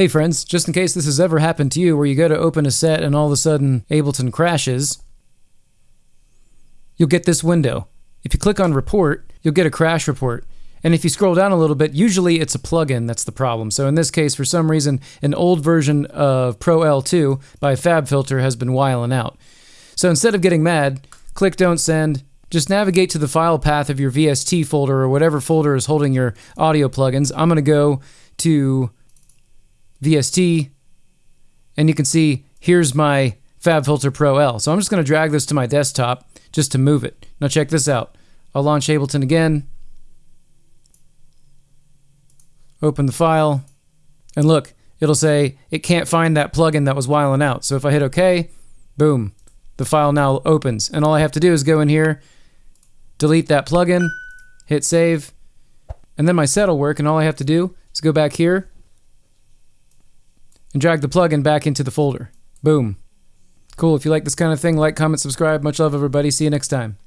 Hey friends, just in case this has ever happened to you where you go to open a set and all of a sudden Ableton crashes, you'll get this window. If you click on report, you'll get a crash report. And if you scroll down a little bit, usually it's a plugin that's the problem. So in this case, for some reason, an old version of Pro L2 by FabFilter has been whiling out. So instead of getting mad, click Don't Send, just navigate to the file path of your VST folder or whatever folder is holding your audio plugins. I'm going to go to VST, and you can see here's my FabFilter Pro L. So I'm just going to drag this to my desktop just to move it. Now check this out. I'll launch Ableton again. Open the file. And look, it'll say it can't find that plugin that was whiling out. So if I hit OK, boom, the file now opens. And all I have to do is go in here, delete that plugin, hit save, and then my set will work. And all I have to do is go back here and drag the plugin back into the folder. Boom. Cool. If you like this kind of thing, like, comment, subscribe. Much love, everybody. See you next time.